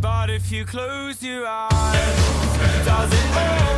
But if you close your eyes Does it all